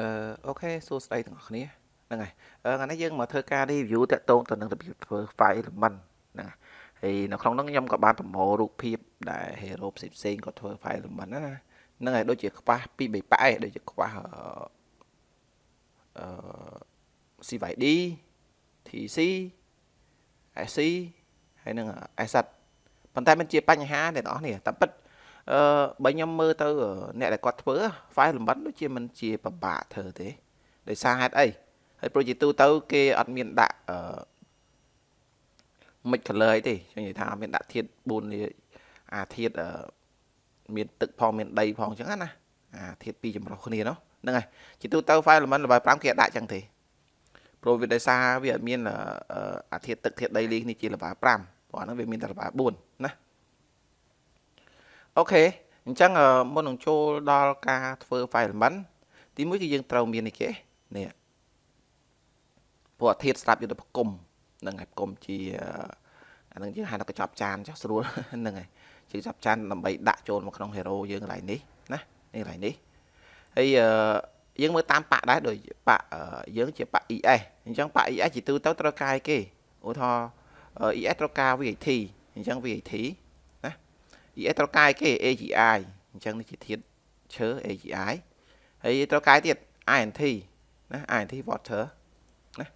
អឺអូខេសួស្តីទាំងអស់គ្នាហ្នឹងហើយអឺថ្ងៃនេះយើងមកធ្វើការ review តាក់ទងទៅនឹងរបៀបធ្វើ file element ហ្នឹងហើយនៅក្នុងនោះខ្ញុំក៏បានប្រមូលរូបភាពដែល hero ផ្សេងផ្សេងគាត់ធ្វើ file element ណាហ្នឹងហើយដូចជាខ្វះពី3ប៉ែដូចជាខ្វះអឺ CYD TC SC ហើយនឹង asset ប៉ុន្តែมันជាបញ្ហាអ្នកទាំងអស់នេះតែពិតអឺ បើខ្ញុំមើលទៅអ្នកដែលគាត់ធ្វើ file លំបិតដូចជាមិនជាពិបាកធ្វើទេដោយសារហេតុអីហើយ project ទូទៅ គេអត់មានដាក់អឺ mix color អីទេខ្ញុំនិយាយថាអត់មានដាក់ធាតុ4នេះអាធាតុមានទឹកផងមានដីផងអញ្ចឹងណាអាធាតុពីរចម្រុះគ្នានោះហ្នឹងហើយជាទូទៅ file element ល្បាយ5គេដាក់អញ្ចឹងទេព្រោះវាដោយសារវាអត់មានអាធាតុទឹកធាតុដីលីនេះជាល្បាយ5ព្រោះអាហ្នឹងវាមានតែល្បាយ4ណា អូខេអញ្ចឹងមុននឹងចូលដល់ការធ្វើ file element ទីមួយគឺយើងត្រូវមាននេះគេនេះព្រោះអាធាតស្រាប់យុទ្ធប្រគំនឹងហើយប្រគំជាអានឹងយើងហៅថាកញ្ចប់ចានចុះស្រួលហ្នឹងហើយជាកញ្ចប់ចានដើម្បីដាក់ចូលមកក្នុង hero យើងកន្លែងនេះណានេះកន្លែងនេះហើយយើងមើលតាមប៉ាក់ដែរដូចប៉ាក់យើងជាប៉ាក់ ES អញ្ចឹងប៉ាក់ ES ជាទូទៅត្រូវការអីគេឧទាហរណ៍ ES ត្រូវការ VAT អញ្ចឹង VAT ES ត្រូវកាយគេ AGI អញ្ចឹងនេះជាធាតុឈើ AGI ហើយត្រូវកាយទៀត INT ណា INT water ណា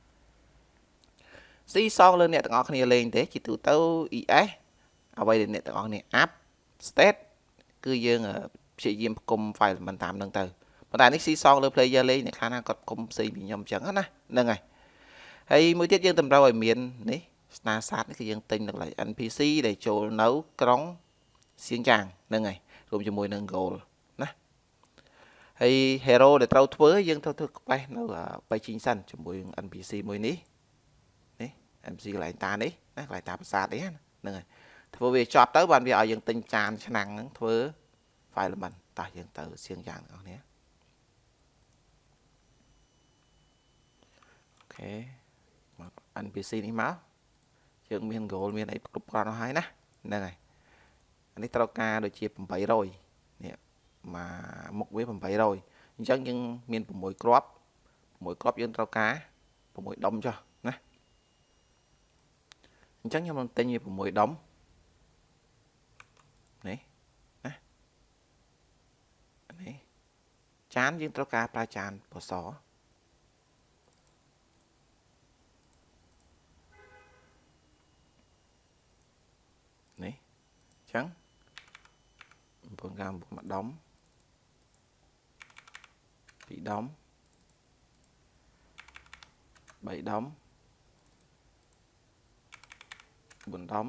C សងលើអ្នកទាំងអស់គ្នាលេងទេជាទូទៅ ES អ្វីដែលអ្នកទាំងអស់គ្នា app state គឺយើងព្យាយាមផ្គុំ file មិនតាមនឹងទៅប៉ុន្តែនេះ C សងលើ player លេងអ្នកខ្លះណាគាត់គុំផ្សេងពីខ្ញុំអញ្ចឹងណាហ្នឹងហើយហើយមួយទៀតយើងតម្រូវឲ្យមាននេះ star sat នេះគឺយើងទិញនៅកន្លែង NPC ដែលចូលនៅក្រុង សៀងចាងហ្នឹងហើយរួមជាមួយនឹង goal ណាហើយ hero ដែលត្រូវធ្វើយើងត្រូវធ្វើក្បេះនៅបៃជីងសិនជាមួយនឹង NPC មួយនេះនេះ NPC កន្លែងតានេះណាកន្លែងតាប្រាសាទនេះហ្នឹងហើយធ្វើវាចប់ទៅបានវាឲ្យយើងទិញចានឆ្នាំងហ្នឹងធ្វើ file element តោះយើងទៅសៀងយ៉ាងបងប្អូនអូខេមក NPC នេះមកយើងមាន goal មានអីគ្រប់គ្រាន់ហើយណាហ្នឹងហើយ អានេះត្រូវការដូចជា800នេះមកមុខវា800អញ្ចឹងយើងមាន6គ្រាប់6គ្រាប់យើងត្រូវការ6ដុំចុះណាអញ្ចឹងខ្ញុំនឹងទិញវា6ដុំនេះណានេះចានយើងត្រូវការប្រើចានពណ៌សនេះអញ្ចឹង 9កាមមួយដុំ2ដុំ3ដុំ4ដុំ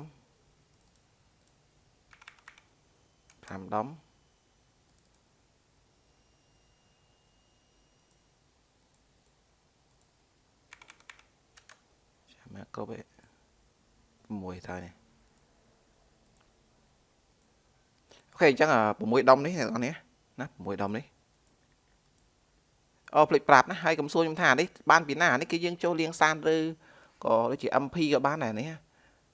5ដុំចាំមកគ្រប់ឯ6ទៅនេះ អូខេអញ្ចឹង6ដុំនេះអ្នកនរណាណា6ដុំនេះអូភ្លេចប្រាប់ណាហើយកុំសួរខ្ញុំថានេះបានពីណានេះគឺយើងចូលលាងសានឬក៏ដូចជា MP ក៏បានដែរនេះ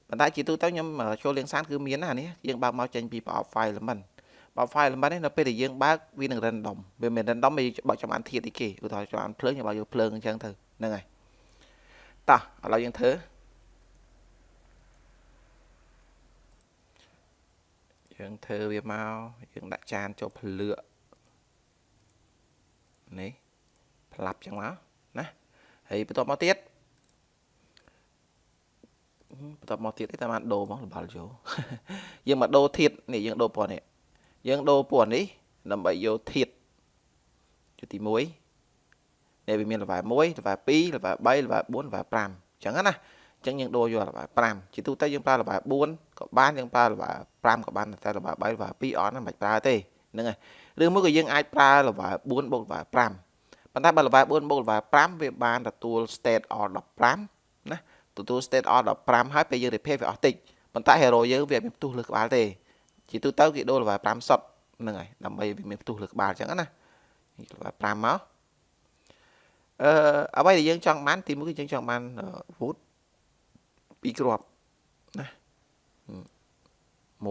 ប៉ុន្តែជាទូទៅខ្ញុំចូលលាងសានគឺមានណានេះយើងបើកមកចេញពីប្រអប់ file element បើ file element នេះនៅពេលដែលយើងបើកវានឹង random វាមិន random វាបើកចំអានធាតុអីគេឧទាហរណ៍ចំអានភ្លើងយើងបើកយកភ្លើងអញ្ចឹងទៅហ្នឹងហើយតោះឥឡូវយើងធ្វើ យើងធ្វើវាមកយើងដាក់ចានចូលភ្លឿកនេះផ្លាប់ចឹងមកណាហើយបន្ទាប់មកទៀតបន្ទាប់មកទៀតតែបានដូរមកលបាល់យកយើងមកដូរធាតនេះយើងដូរពណ៌នេះយើងដូរពណ៌នេះដើម្បីយកធាតជាទី1នេះវាមានលបែ1លបែ2លបែ3លបែ4លបែ5អញ្ចឹងណាអញ្ចឹងយើងដូរយកល្បែ5ជាទូទៅយើងប្រើល្បែ4 ក៏បានយើងប្រើល្បែ5ក៏បានតែល្បែ3ល្បែ2អត់ណាមិនប្រើទេហ្នឹងហើយឬមួយក៏យើងអាចប្រើល្បែ4បូកល្បែ5ប៉ុន្តែបើល្បែ4បូកល្បែ5វាបានទទួល state or 15ណាទទួល state or 15ហើយពេលយើង repair វាអស់តិចប៉ុន្តែ hero យើងវាមានផ្ទុះលើក្បាលទេជាទូទៅគេដូរល្បែ5សុតហ្នឹងហើយដើម្បីវាមានផ្ទុះលើក្បាលអញ្ចឹងណាល្បែ5មកអឺអ្វីដែលយើងចង់បានទីមួយគឺយើងចង់បាន wood 2គ្រាប់ណា 1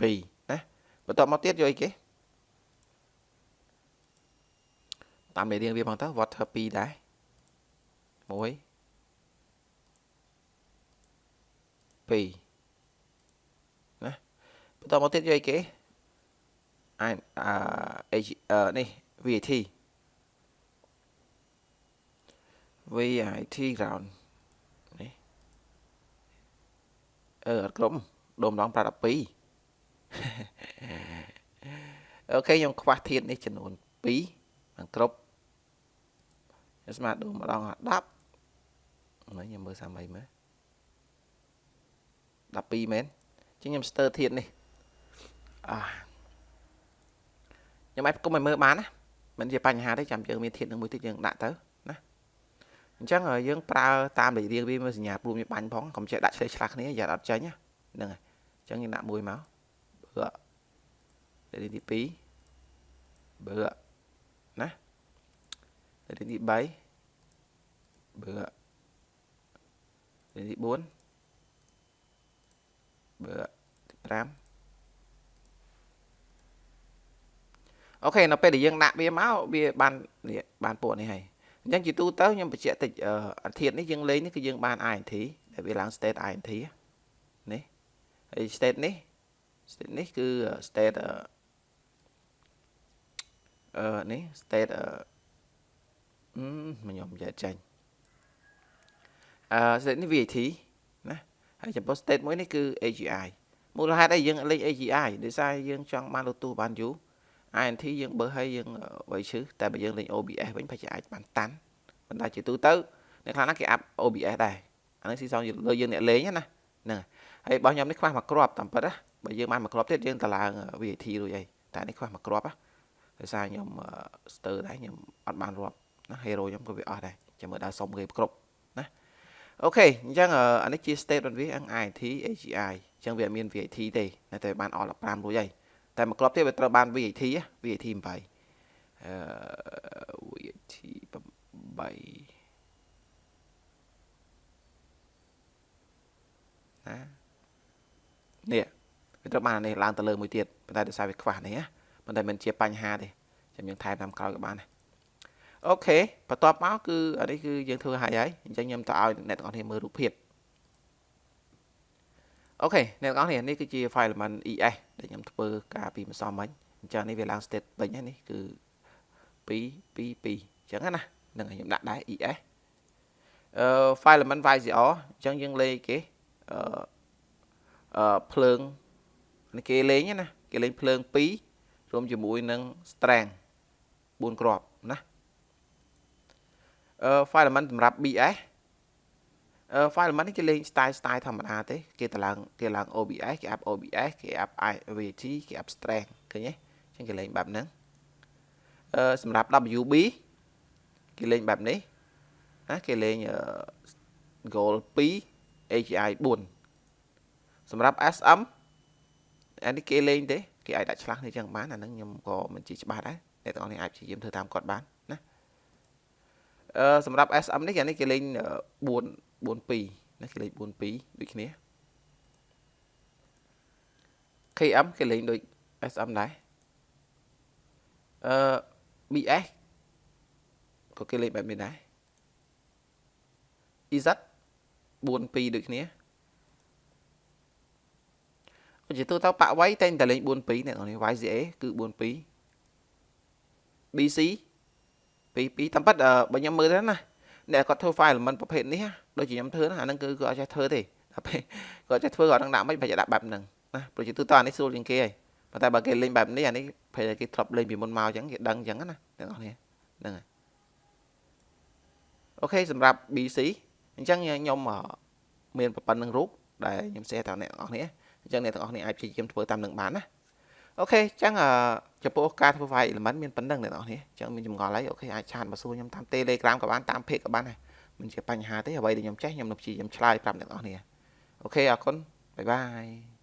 2ណាបន្ទាប់មកទៀតយកអីគេតាមមេរៀនវាផងទៅ water 2ដែរ1 2ណាបន្តមកទៀតយកអីគេអាអឺនេះ VAT VAT ground នេះ អឺអត់ក្រុមដុំដង512អូខេខ្ញុំខ្វះធាតនេះចំនួន2បានគ្រប់ស្មើដូរម្ដង10ហ្នឹងខ្ញុំមើលសាមីមើល12មែនចឹងខ្ញុំស្ទើរធាតនេះអាខ្ញុំអាចគុំឲ្យមើលបានណាមិនជាបញ្ហាទេចាំយើងមានធាតនឹងមួយទៀតយើងដាក់ទៅណា អញ្ចឹងយើងប្រើតាមលេខរៀងវាមើលសញ្ញាព្រួមវាបាញ់ផងកុំចេះដាក់ឆ្លេឆ្លាស់គ្នាយ៉ាអត់ចាញ់ហ្នឹងហើយអញ្ចឹងយើងដាក់មួយមកបើលេខទី2បើណាលេខទី3បើលេខទី4បើទី5អូខេនៅពេលដែលយើងដាក់វាមកវាបាននេះបានពួកនេះហើយ អញ្ចឹងជាទូទៅខ្ញុំបញ្ជាក់តិចអាធាតនេះយើងលេងនេះគឺយើងបាន int ដែលវាឡើង state int នេះហើយ state នេះ state នេះគឺ state អឺនេះ state អឺខ្ញុំនិយាយចាញ់អឺ state នេះ VAT ណាហើយចំពោះ state មួយនេះគឺ AGI មូលហេតុអីយើងលេខ AGI ដោយសារយើងចង់បានលូទូបានយូរ INT យើងបើឲ្យយើងໄວឈឺតែបើយើងលេង OBS វិញប្រហែលអាចបានតាន់ប៉ុន្តែជាទូទៅអ្នកខ្លះណាគេអាប់ OBS ដែរអានេះស៊ីសងលើយើងអ្នកលេងណាហ្នឹងហើយរបស់ខ្ញុំនេះខ្វះមួយគ្រាប់តាមពិតណាបើយើងបានមួយគ្រាប់ទៀតយើងតឡើង VAT រួចអីតែនេះខ្វះមួយគ្រាប់ណាដោយសារខ្ញុំស្ទើរដែរខ្ញុំអត់បានរាប់ណា hero ខ្ញុំក៏វាអស់ដែរចាំមើលដល់សុំគេគ្រប់ណាអូខេអញ្ចឹងអានេះជា state របស់វា INT AGI អញ្ចឹងវាអត់មាន VAT ទេតែបានអស់15រួចហើយ តែមួយគ្រាប់ទៀតវាត្រូវបាន VAT VAT 8អឺ VAT 8ណានេះវាត្រូវបាននេះឡើងទៅលើមួយទៀតប៉ុន្តែដោយសារវាខ្វះនេះណាប៉ុន្តែមិនជាបញ្ហាទេចាំយើងថែមតាមក្រោយក៏បានដែរអូខេបន្ទាប់មកគឺអានេះគឺយើងធ្វើហើយហើយអញ្ចឹងខ្ញុំទៅឲ្យអ្នកទាំងអស់គ្នាមើលរូបភាព អូខេអ្នកទាំងអស់គ្នានេះគឺជា file element ES ដែលខ្ញុំធ្វើការពីម្សិលមិញអញ្ចឹងនេះវាឡើង state ពេញហើយនេះគឺ2 2 2អញ្ចឹងណានឹងខ្ញុំដាក់ដែរ ES អឺ file element YCR អញ្ចឹងយើងលេខគេអឺអឺភ្លើងនេះគេលេងណាគេលេងភ្លើង2រួមជាមួយនឹង strength 4គ្រាប់ណាអឺ file element សម្រាប់ BS អឺ file element នេះគេលេង style style ធម្មតាទេគេតឡើងគេឡើង OBS គេ up OBS គេ up IVT គេ up strength ឃើញទេអញ្ចឹងគេលេងបែបហ្នឹងអឺសម្រាប់ WB គេលេងបែបនេះណាគេលេង goal 2 AGI 4សម្រាប់ SM អានេះគេលេងទេគេអាចដាក់ឆ្លាស់នេះចឹងបានអាហ្នឹងខ្ញុំក៏មិនជាច្បាស់ដែរអ្នកទាំងអស់នេះអាចព្យាយាមធ្វើតាមគាត់បានណា អឺសម្រាប់ SM នេះអានេះគេលេង4 42ណាគេលេង42ដូចគ្នា KM គេលេងដូច SM ដែរអឺ BS ក៏គេលេងបែបនេះដែរ EZ 42ដូចគ្នាជាទូទៅប៉ាក់វៃតែងតែលេង42អ្នកនរនេះ YCA គឺ42 BC 22តាមពិតបើខ្ញុំមើលទៅណាអ្នកគាត់ធ្វើ file element ប្រភេទនេះដូចជាខ្ញុំធ្វើណាអាហ្នឹងគឺគាត់អត់ចេះធ្វើទេដល់ពេលគាត់ចេះធ្វើគាត់នឹងដាក់មិនបាច់ដាក់បែបហ្នឹងណាព្រោះជាទូទៅអានេះស្រួលជាងគេហើយប៉ុន្តែបើគេលេងបែបនេះអានេះពេលគេធ្លាប់លេងពីមុនមកអញ្ចឹងគេដឹងអញ្ចឹងណាទាំងអស់គ្នាហ្នឹងហើយអូខេសម្រាប់ BC អញ្ចឹងខ្ញុំមានប៉ុណ្ណឹងរូបដែលខ្ញុំ share ទៅអ្នកទាំងអស់គ្នាអញ្ចឹងអ្នកទាំងអស់គ្នាអាចព្យាយាមធ្វើតាមនឹងបានណា okay អញ្ចឹងចំពោះការធ្វើ file element មានប៉ុណ្ណឹងអ្នកទាំងអស់គ្នាអញ្ចឹងមានចម្ងល់ហើយ okay អាច chat មកសួរខ្ញុំតាម Telegram ក៏បានតាម page ក៏បានដែរមិនជាបញ្ហាទេអ្វីដែលខ្ញុំចេះខ្ញុំនឹងព្យាយាមឆ្លើយប្រាប់អ្នកទាំងអស់គ្នា okay អរគុណបាយបាយ